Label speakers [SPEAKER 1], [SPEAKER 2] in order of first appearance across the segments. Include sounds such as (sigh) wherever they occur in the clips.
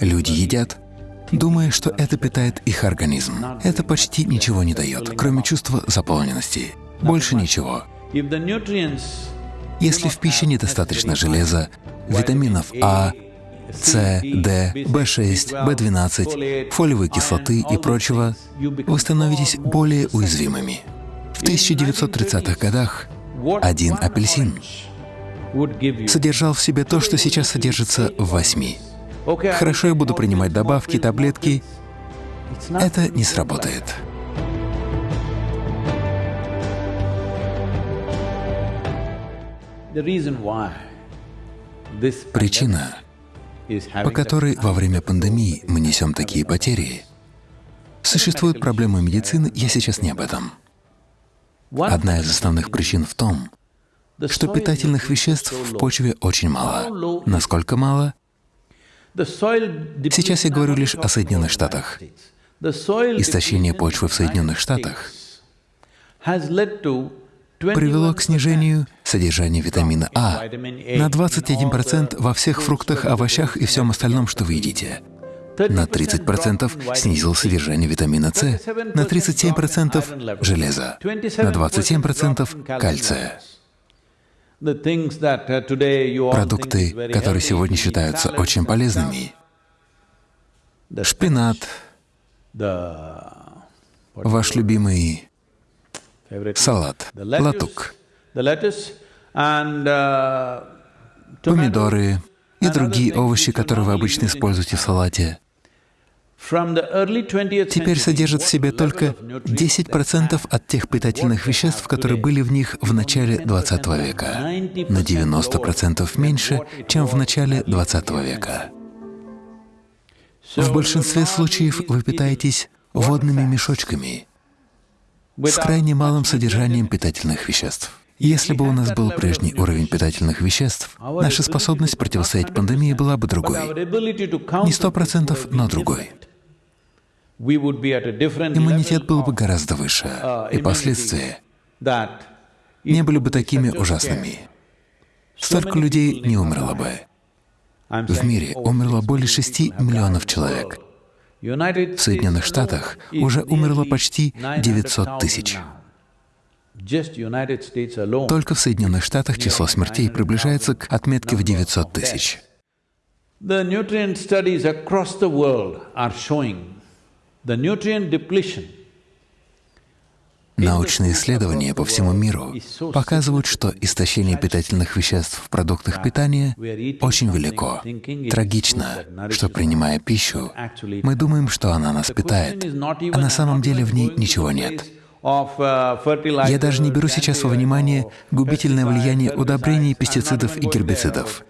[SPEAKER 1] Люди едят, думая, что это питает их организм. Это почти ничего не дает, кроме чувства заполненности. Больше ничего. Если в пище недостаточно железа, витаминов А, С, Д, В6, В12, фолиевой кислоты и прочего, вы становитесь более уязвимыми. В 1930-х годах один апельсин содержал в себе то, что сейчас содержится в восьми. Хорошо, я буду принимать добавки, таблетки. Это не сработает. Причина, по которой во время пандемии мы несем такие потери, существует проблема медицины, я сейчас не об этом. Одна из основных причин в том, что питательных веществ в почве очень мало. Насколько мало? Сейчас я говорю лишь о Соединенных Штатах. Истощение почвы в Соединенных Штатах привело к снижению содержания витамина А на 21% во всех фруктах, овощах и всем остальном, что вы едите. На 30% снизил содержание витамина С, на 37% железа, на 27% кальция. Продукты, которые сегодня считаются очень полезными, шпинат, ваш любимый салат, латук, помидоры и другие овощи, которые вы обычно используете в салате, теперь содержат в себе только 10% от тех питательных веществ, которые были в них в начале 20 века, на 90% меньше, чем в начале 20 века. В большинстве случаев вы питаетесь водными мешочками с крайне малым содержанием питательных веществ. Если бы у нас был прежний уровень питательных веществ, наша способность противостоять пандемии была бы другой. Не сто процентов, но другой. Иммунитет был бы гораздо выше, и последствия не были бы такими ужасными. Столько людей не умерло бы. В мире умерло более 6 миллионов человек. В Соединенных Штатах уже умерло почти 900 тысяч. Только в Соединенных Штатах число смертей приближается к отметке в 900 тысяч. Научные исследования по всему миру показывают, что истощение питательных веществ в продуктах питания очень велико. Трагично, что, принимая пищу, мы думаем, что она нас питает, а на самом деле в ней ничего нет. Я даже не беру сейчас во внимание губительное влияние удобрений, пестицидов и гербицидов.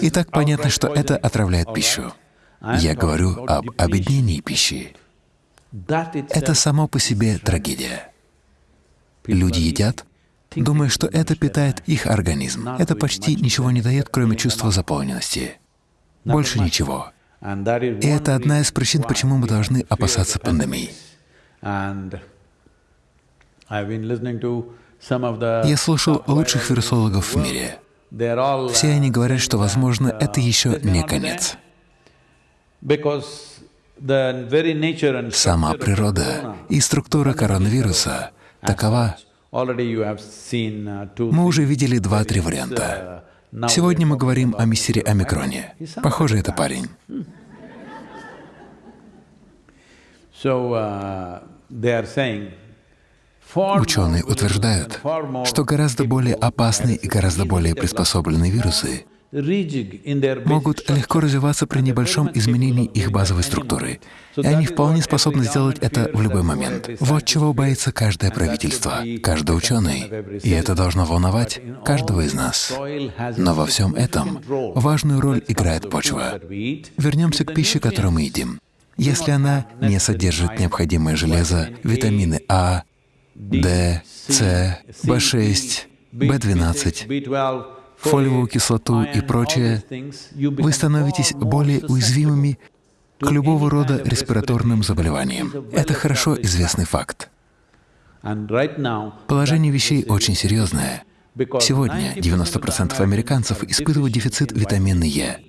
[SPEAKER 1] И так понятно, что это отравляет пищу. Я говорю об обеднении пищи. Это само по себе трагедия. Люди едят, думая, что это питает их организм. Это почти ничего не дает, кроме чувства заполненности. Больше ничего. И это одна из причин, почему мы должны опасаться пандемии. Я слушал лучших вирусологов в мире. Все они говорят, что, возможно, это еще не конец. Сама природа и структура коронавируса такова. Мы уже видели два-три варианта. Сегодня мы говорим о мистере Омикроне. Похоже, это парень. (laughs) Ученые утверждают, что гораздо более опасные и гораздо более приспособленные вирусы могут легко развиваться при небольшом изменении их базовой структуры, и они вполне способны сделать это в любой момент. Вот чего боится каждое правительство, каждый ученый, и это должно волновать каждого из нас. Но во всем этом важную роль играет почва. Вернемся к пище, которую мы едим. Если она не содержит необходимое железо, витамины А, D, C, B6, B12, фолиевую кислоту и прочее, вы становитесь более уязвимыми к любого рода респираторным заболеваниям. Это хорошо известный факт. Положение вещей очень серьезное. Сегодня 90% американцев испытывают дефицит витамина Е.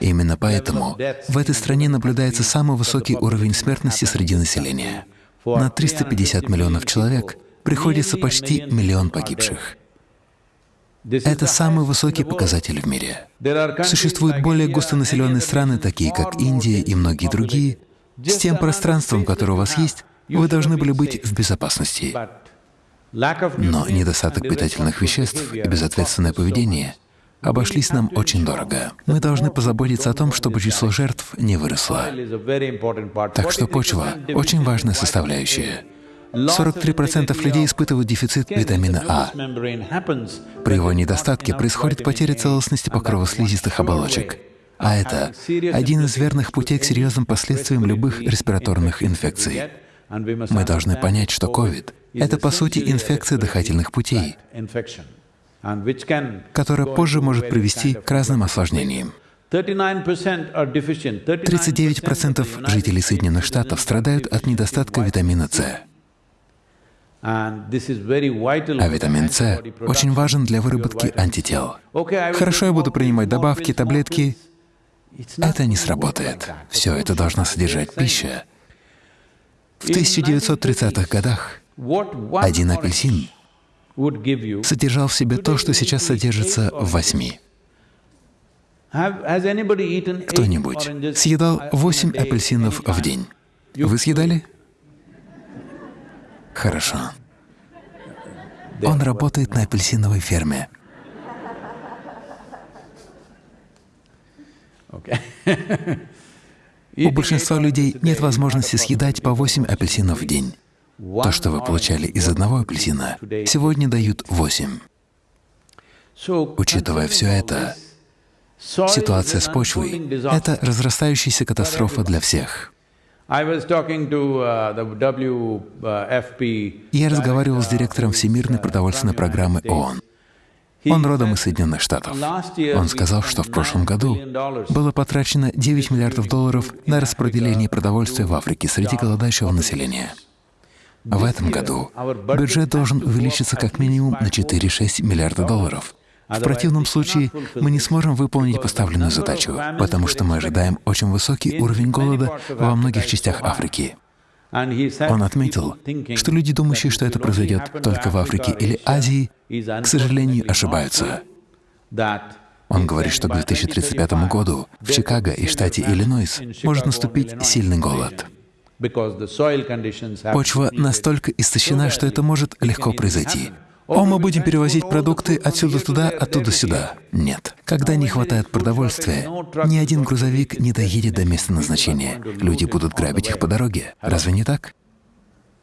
[SPEAKER 1] Именно поэтому в этой стране наблюдается самый высокий уровень смертности среди населения. На 350 миллионов человек приходится почти миллион погибших. Это самый высокий показатель в мире. Существуют более густонаселенные страны, такие как Индия и многие другие. С тем пространством, которое у вас есть, вы должны были быть в безопасности. Но недостаток питательных веществ и безответственное поведение обошлись нам очень дорого. Мы должны позаботиться о том, чтобы число жертв не выросло. Так что почва — очень важная составляющая. 43% людей испытывают дефицит витамина А. При его недостатке происходит потеря целостности покрова слизистых оболочек. А это один из верных путей к серьезным последствиям любых респираторных инфекций. Мы должны понять, что COVID — это, по сути, инфекция дыхательных путей, которая позже может привести к разным осложнениям. 39% жителей Соединенных Штатов страдают от недостатка витамина С. А витамин С очень важен для выработки антител. Хорошо, я буду принимать добавки, таблетки. Это не сработает. Все это должна содержать пища. В 1930-х годах один апельсин содержал в себе то, что сейчас содержится в восьми. Кто-нибудь съедал восемь апельсинов в день? Вы съедали? Хорошо. Он работает на апельсиновой ферме. У большинства людей нет возможности съедать по 8 апельсинов в день. То, что вы получали из одного апельсина, сегодня дают 8. Учитывая все это, ситуация с почвой — это разрастающаяся катастрофа для всех. Uh, Я разговаривал с директором Всемирной продовольственной программы ООН. Он родом из Соединенных Штатов. Он сказал, что в прошлом году было потрачено 9 миллиардов долларов на распределение продовольствия в Африке среди голодающего населения. В этом году бюджет должен увеличиться как минимум на 4-6 миллиарда долларов. В противном случае мы не сможем выполнить поставленную задачу, потому что мы ожидаем очень высокий уровень голода во многих частях Африки. Он отметил, что люди, думающие, что это произойдет только в Африке или Азии, к сожалению, ошибаются. Он говорит, что к 2035 году в Чикаго и штате Иллинойс может наступить сильный голод. Почва настолько истощена, что это может легко произойти. О, мы будем перевозить продукты отсюда туда, оттуда сюда. Нет. Когда не хватает продовольствия, ни один грузовик не доедет до места назначения. Люди будут грабить их по дороге. Разве не так?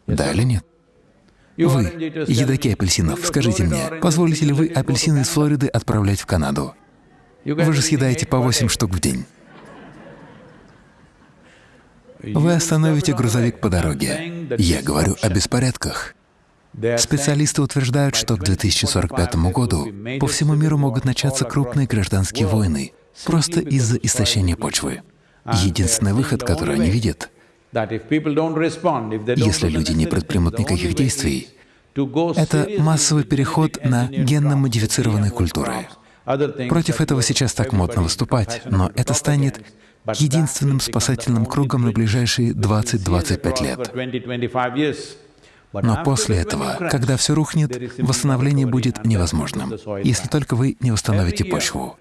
[SPEAKER 1] Да или нет? Вы, едоки апельсинов, скажите мне, позволите ли вы апельсины из Флориды отправлять в Канаду? Вы же съедаете по 8 штук в день. Вы остановите грузовик по дороге. Я говорю о беспорядках. Специалисты утверждают, что к 2045 году по всему миру могут начаться крупные гражданские войны просто из-за истощения почвы. Единственный выход, который они видят, если люди не предпримут никаких действий, это массовый переход на генно-модифицированные культуры. Против этого сейчас так модно выступать, но это станет единственным спасательным кругом на ближайшие 20-25 лет. Но после этого, когда все рухнет, восстановление будет невозможным, если только вы не восстановите почву.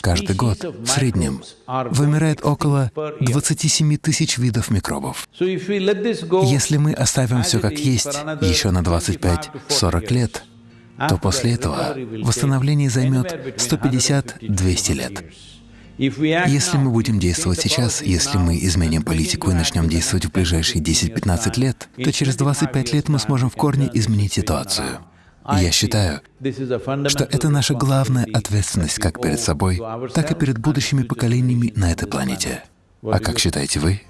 [SPEAKER 1] Каждый год в среднем вымирает около 27 тысяч видов микробов. Если мы оставим все как есть еще на 25-40 лет, то после этого восстановление займет 150-200 лет. Если мы будем действовать сейчас, если мы изменим политику и начнем действовать в ближайшие 10-15 лет, то через 25 лет мы сможем в корне изменить ситуацию. Я считаю, что это наша главная ответственность как перед собой, так и перед будущими поколениями на этой планете. А как считаете вы?